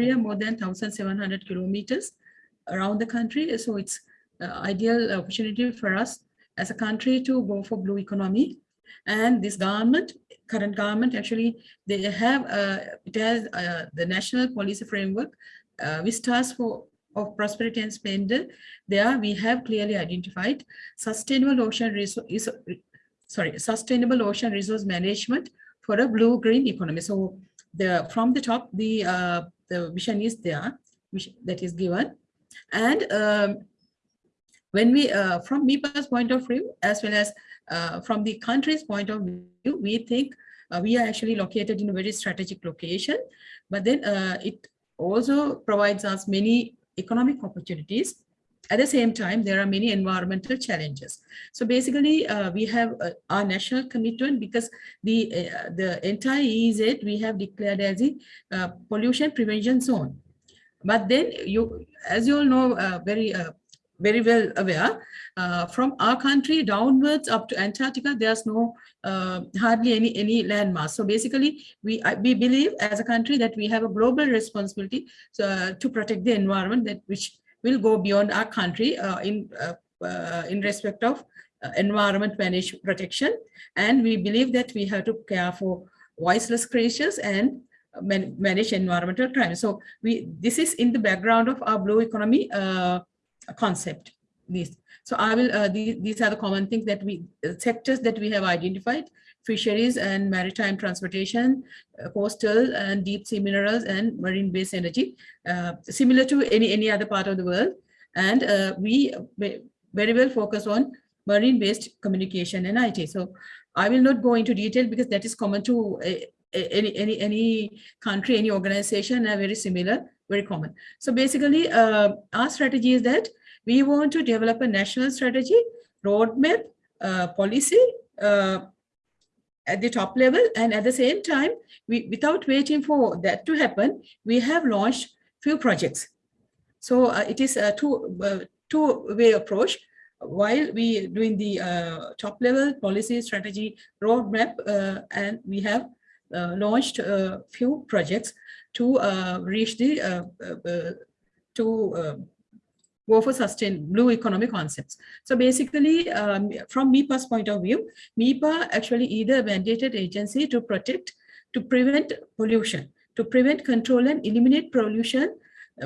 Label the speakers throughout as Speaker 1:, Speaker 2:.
Speaker 1: area more than 1,700 kilometers around the country. So it's ideal opportunity for us as a country to go for blue economy. And this government, current government, actually, they have, uh, it has uh, the national policy framework, uh, which for of prosperity and splendor. There we have clearly identified sustainable ocean resource, sorry, sustainable ocean resource management for a blue-green economy. So the from the top, the uh, the vision is there, which that is given, and um, when we, uh, from MEPA's point of view, as well as uh, from the country's point of view, we think uh, we are actually located in a very strategic location, but then uh, it also provides us many economic opportunities. At the same time, there are many environmental challenges. So basically, uh, we have uh, our national commitment because the the entire EEZ we have declared as a pollution prevention zone. But then you, as you all know, very very well aware, uh, from our country downwards up to Antarctica, there's no uh, hardly any any landmass. So basically, we we believe as a country that we have a global responsibility uh, to protect the environment that which will go beyond our country uh, in uh, uh, in respect of environment manage protection. And we believe that we have to care for voiceless creatures and man manage environmental crime. So we this is in the background of our blue economy concept these so i will uh, these, these are the common things that we uh, sectors that we have identified fisheries and maritime transportation uh, coastal and deep sea minerals and marine based energy uh, similar to any any other part of the world. And uh, we very well focus on marine based communication and it so i will not go into detail because that is common to uh, any any any country any organization are very similar very common. So basically, our strategy is that we want to develop a national strategy, roadmap, uh, policy uh, at the top level. And at the same time, we, without waiting for that to happen, we have launched few projects. So uh, it is a two, uh, two-way approach. While we doing the uh, top level policy strategy roadmap, and we have launched a few projects to uh, reach the uh, uh, to go for sustain blue economy concepts. So basically, um, from MEPA's point of view, MEPA actually either mandated agency to protect, to prevent pollution, to prevent, control, and eliminate pollution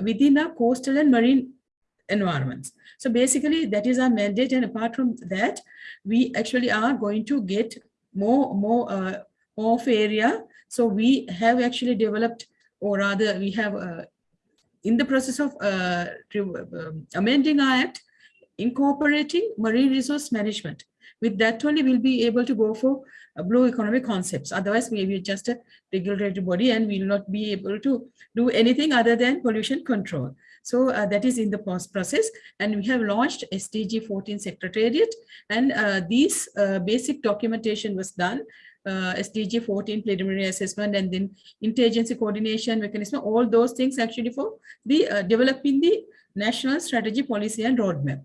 Speaker 1: within our coastal and marine environments. So basically, that is our mandate, and apart from that, we actually are going to get more, more, uh, more of area. So we have actually developed or rather we have uh, in the process of uh, um, amending our act, incorporating marine resource management. With that only we'll be able to go for blue economic concepts. Otherwise, we will just a regulatory body and we will not be able to do anything other than pollution control. So uh, that is in the process and we have launched SDG 14 Secretariat and uh, these uh, basic documentation was done uh, SDG 14 preliminary assessment and then interagency coordination mechanism, all those things actually for the uh, developing the national strategy policy and roadmap.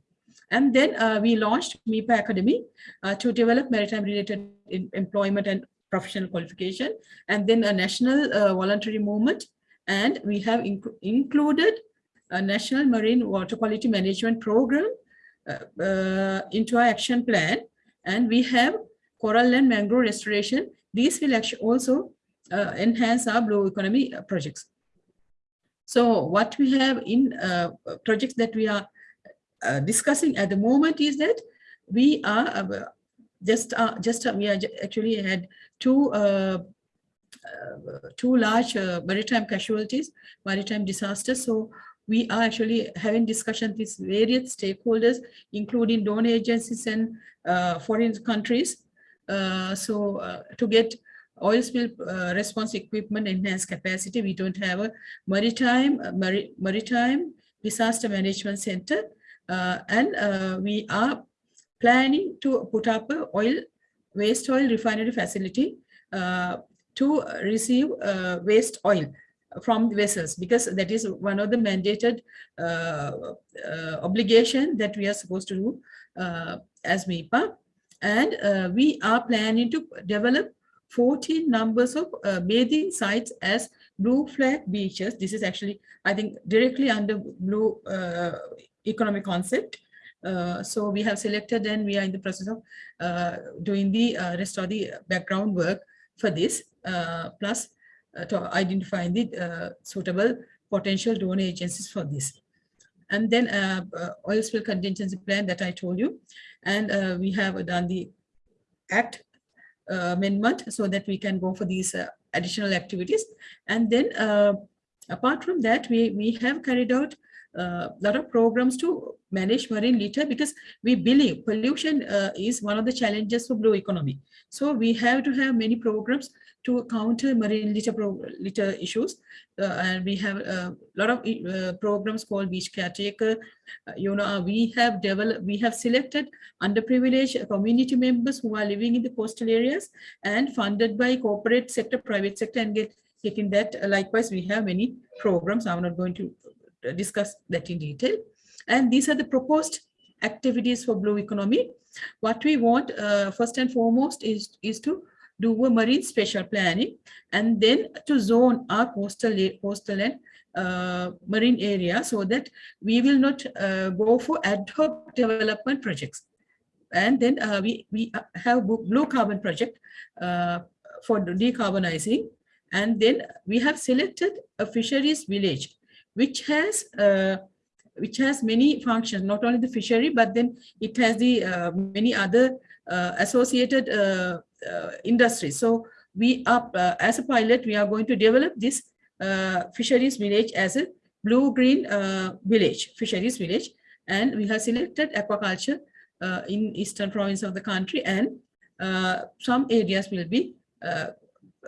Speaker 1: And then uh, we launched MEPA Academy uh, to develop maritime related employment and professional qualification, and then a national uh, voluntary movement. And we have inc included a national marine water quality management program uh, into our action plan. And we have coral and mangrove restoration. These will actually also uh, enhance our blue economy uh, projects. So what we have in uh, projects that we are uh, discussing at the moment is that we are uh, just uh, just we are actually had two two large maritime casualties, maritime disasters. So we are actually having discussions with various stakeholders, including donor agencies and foreign countries, so uh, to get oil spill uh, response equipment enhanced capacity, we don't have a maritime maritime disaster management center, and we are planning to put up a oil waste oil refinery facility to receive waste oil from the vessels because that is one of the mandated uh, uh, obligation that we are supposed to do uh, as MEPA. And uh, we are planning to develop 14 numbers of uh, bathing sites as blue flag beaches. This is actually, I think, directly under blue uh, economic concept. Uh, so we have selected and we are in the process of uh, doing the uh, rest of the background work for this, uh, plus uh, to identify the suitable potential donor agencies for this. And then uh, uh, oil spill contingency plan that I told you. And uh, we have done the act amendment so that we can go for these additional activities. And then apart from that, we, we have carried out a uh, lot of programs to manage marine litter because we believe pollution uh, is one of the challenges for blue economy. So we have to have many programs to counter marine litter, litter issues. Uh, and we have a lot of uh, programs called Beach Caretaker. Uh, you know, we have developed, we have selected underprivileged community members who are living in the coastal areas and funded by corporate sector, private sector and get taking that. Likewise, we have many programs. I'm not going to discuss that in detail. And these are the proposed activities for blue economy. What we want uh, first and foremost is, is to do a marine special planning and then to zone our coastal, coastal and uh, marine area so that we will not uh, go for ad hoc development projects. And then uh, we, we have blue carbon project uh, for decarbonizing. And then we have selected a fisheries village which has uh, which has many functions, not only the fishery, but then it has the uh, many other uh, associated uh, uh, industries. So we are, uh, as a pilot, we are going to develop this fisheries village as a blue-green village, fisheries village. And we have selected aquaculture in eastern province of the country and some areas will be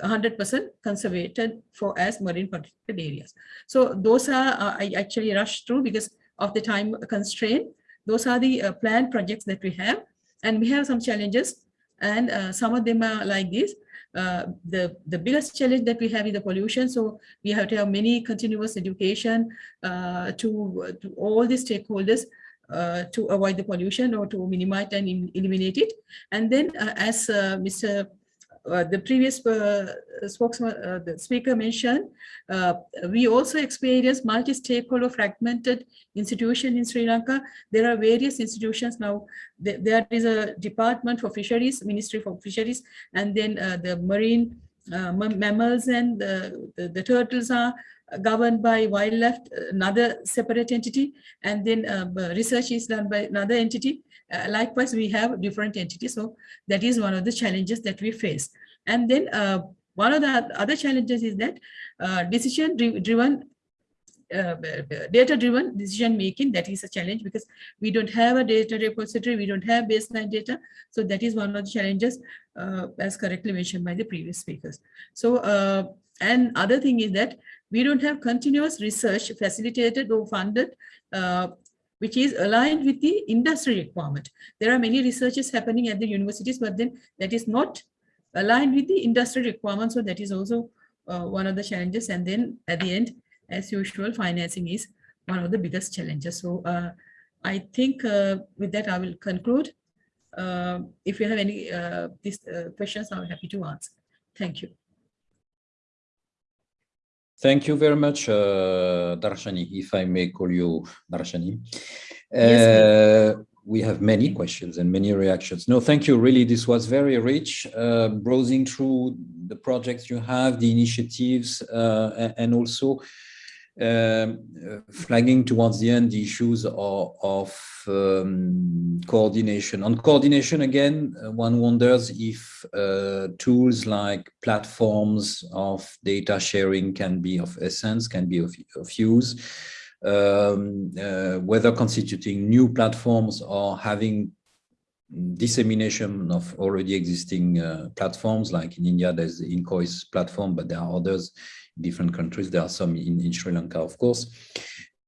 Speaker 1: 100% conservated for as marine protected areas. So those are, uh, I actually rushed through because of the time constraint. Those are the uh, planned projects that we have. And we have some challenges and uh, some of them are like this. Uh, the, the biggest challenge that we have is the pollution. So we have to have many continuous education uh, to, to all the stakeholders uh, to avoid the pollution or to minimize and eliminate it. And then uh, as uh, Mr. Uh, the previous uh, spokesman, uh, the speaker mentioned, uh, we also experience multi-stakeholder fragmented institution in Sri Lanka. There are various institutions now. Th there is a department for fisheries, Ministry for Fisheries, and then uh, the marine mammals and the, the, the, turtles are governed by wildlife, another separate entity, and then research is done by another entity. Uh, likewise, we have different entities. So that is one of the challenges that we face. And then uh, one of the other challenges is that uh, decision driven uh, data driven decision making that is a challenge because we don't have a data repository we don't have baseline data so that is one of the challenges uh, as correctly mentioned by the previous speakers so uh, and other thing is that we don't have continuous research facilitated or funded uh, which is aligned with the industry requirement. There are many researches happening at the universities, but then that is not aligned with the industry requirements. So that is also uh, one of the challenges. And then at the end, as usual, financing is one of the biggest challenges. So uh, I think uh, with that, I will conclude. Uh, if you have any uh, these uh, questions, I'm happy to answer. Thank you.
Speaker 2: Thank you very much, uh, Darshani, if I may call you Darshani.
Speaker 1: Yes,
Speaker 2: uh, we have many questions and many reactions. No, thank you. Really, this was very rich, uh, browsing through the projects you have, the initiatives, uh, and also um, flagging towards the end the issues of, of um, coordination. On coordination, again, uh, one wonders if uh, tools like platforms of data sharing can be of essence, can be of, of use, um, uh, whether constituting new platforms or having dissemination of already existing uh, platforms like in India there's the INCOIS platform but there are others in different countries. There are some in, in Sri Lanka, of course.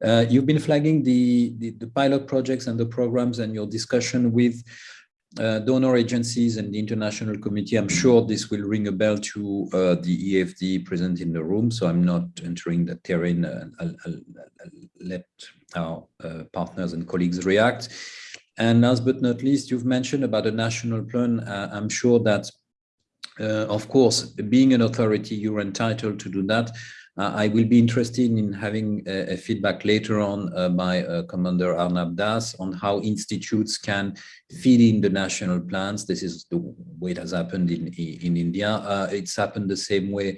Speaker 2: Uh, you've been flagging the, the, the, pilot projects and the programs and your discussion with uh, donor agencies and the international community. I'm sure this will ring a bell to uh, the AFD present in the room, so I'm not entering the terrain. I'll, I'll, I'll, let our uh, partners and colleagues react. And last but not least, you've mentioned about a national plan. Uh, I'm sure that Uh, of course, being an authority, you're entitled to do that. Uh, I will be interested in having a, a feedback later on uh, by uh, Commander Arnab Das on how institutes can feed in the national plans. This is the way it has happened in, in India. Uh, it's happened the same way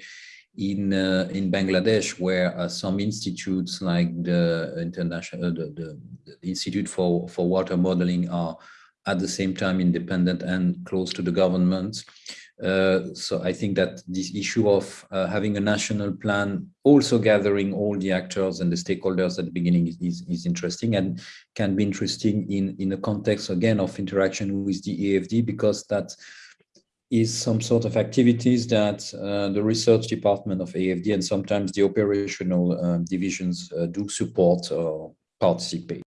Speaker 2: in uh, in Bangladesh, where uh, some institutes like the international the, the, the Institute for for Water Modeling are at the same time independent and close to the government. Uh, so I think that this issue of uh, having a national plan, also gathering all the actors and the stakeholders at the beginning is, is, is, interesting and can be interesting in, in the context, again, of interaction with the AFD, because that is some sort of activities that uh, the research department of AFD and sometimes the operational uh, divisions uh, do support or participate.